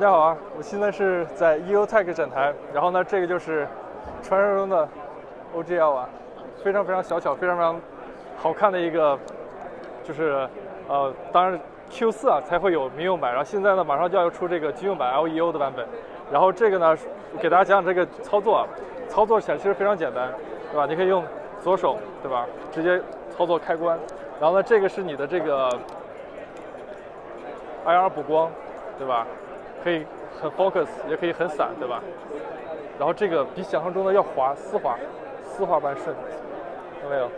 大家好啊！我现在是在 EOTech 展台，然后呢，这个就是传说中的 OGL 啊，非常非常小巧、非常非常好看的一个，就是呃，当然 Q4 啊才会有民用版，然后现在呢马上就要出这个军用版 LEO 的版本，然后这个呢给大家讲讲这个操作啊，操作起来其实非常简单，对吧？你可以用左手，对吧？直接操作开关，然后呢，这个是你的这个 IR 补光，对吧？可以很 focus，也可以很散，对吧？然后这个比想象中的要滑，丝滑，丝滑般顺，看到没有？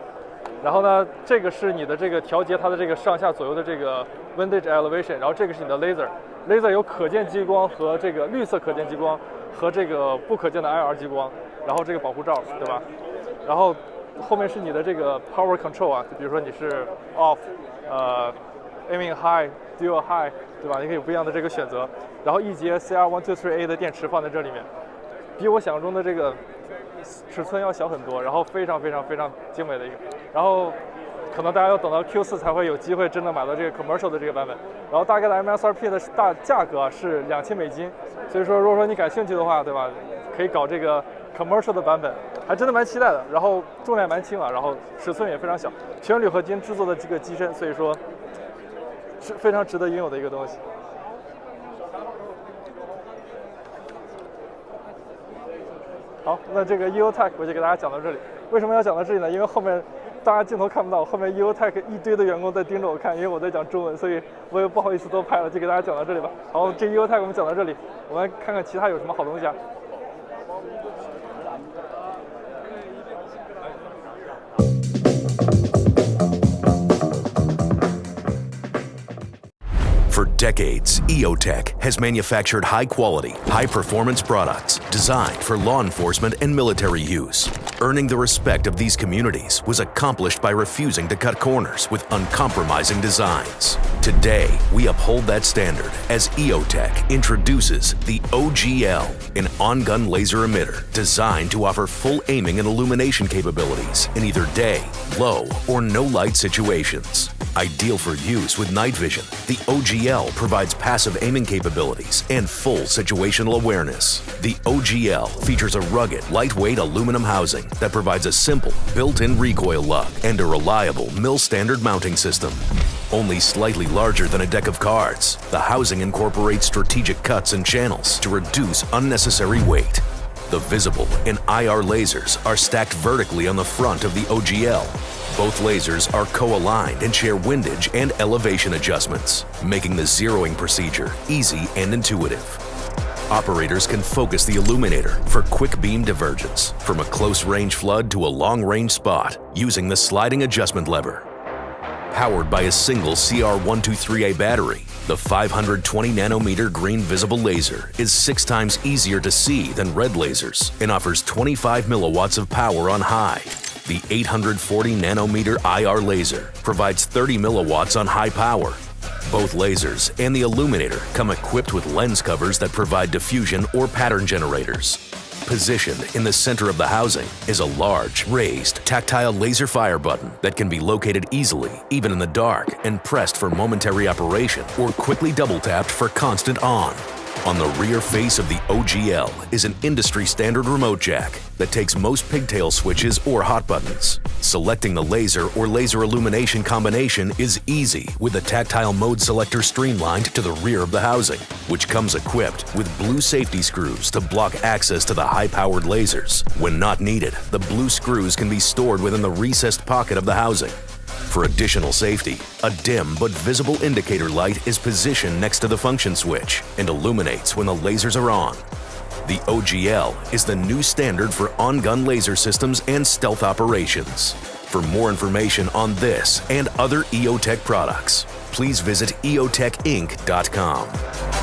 然后呢，这个是你的这个调节它的这个上下左右的这个 windage elevation，然后这个是你的 laser，laser 有可见激光和这个绿色可见激光和这个不可见的 IR 激光，然后这个保护罩，对吧？然后后面是你的这个 power control 啊，就比如说你是 off，呃，aiming high。Dual High，对吧？你可以有不一样的这个选择。然后一节 CR One Two Three A 的电池放在这里面，比我想象中的这个尺寸要小很多。然后非常非常非常精美的一个。然后可能大家要等到 Q4 才会有机会真的买到这个 Commercial 的这个版本。然后大概的 MSRP 的大价格是两千美金。所以说，如果说你感兴趣的话，对吧？可以搞这个 Commercial 的版本，还真的蛮期待的。然后重量蛮轻啊，然后尺寸也非常小，全铝合金制作的这个机身，所以说。是非常值得拥有的一个东西。好，那这个 EOTech 我就给大家讲到这里。为什么要讲到这里呢？因为后面大家镜头看不到，后面 EOTech 一堆的员工在盯着我看，因为我在讲中文，所以我也不好意思多拍了，就给大家讲到这里吧。好，这 EOTech 我们讲到这里，我们来看看其他有什么好东西啊。Decades, EOTech has manufactured high quality, high performance products designed for law enforcement and military use. Earning the respect of these communities was accomplished by refusing to cut corners with uncompromising designs. Today, we uphold that standard as EOTech introduces the OGL, an on-gun laser emitter designed to offer full aiming and illumination capabilities in either day, low, or no light situations. Ideal for use with night vision, the OGL provides passive aiming capabilities and full situational awareness. The OGL features a rugged, lightweight aluminum housing that provides a simple, built-in recoil lug and a reliable mil-standard mounting system. Only slightly larger than a deck of cards, the housing incorporates strategic cuts and channels to reduce unnecessary weight. The visible and IR lasers are stacked vertically on the front of the OGL, both lasers are co-aligned and share windage and elevation adjustments, making the zeroing procedure easy and intuitive. Operators can focus the illuminator for quick beam divergence from a close range flood to a long range spot using the sliding adjustment lever. Powered by a single CR123A battery, the 520 nanometer green visible laser is six times easier to see than red lasers and offers 25 milliwatts of power on high the 840 nanometer IR laser provides 30 milliwatts on high power. Both lasers and the illuminator come equipped with lens covers that provide diffusion or pattern generators. Positioned in the center of the housing is a large, raised, tactile laser fire button that can be located easily, even in the dark, and pressed for momentary operation or quickly double tapped for constant on. On the rear face of the OGL is an industry standard remote jack that takes most pigtail switches or hot buttons. Selecting the laser or laser illumination combination is easy with the tactile mode selector streamlined to the rear of the housing, which comes equipped with blue safety screws to block access to the high-powered lasers. When not needed, the blue screws can be stored within the recessed pocket of the housing. For additional safety, a dim but visible indicator light is positioned next to the function switch and illuminates when the lasers are on. The OGL is the new standard for on-gun laser systems and stealth operations. For more information on this and other EOTech products, please visit eotechinc.com.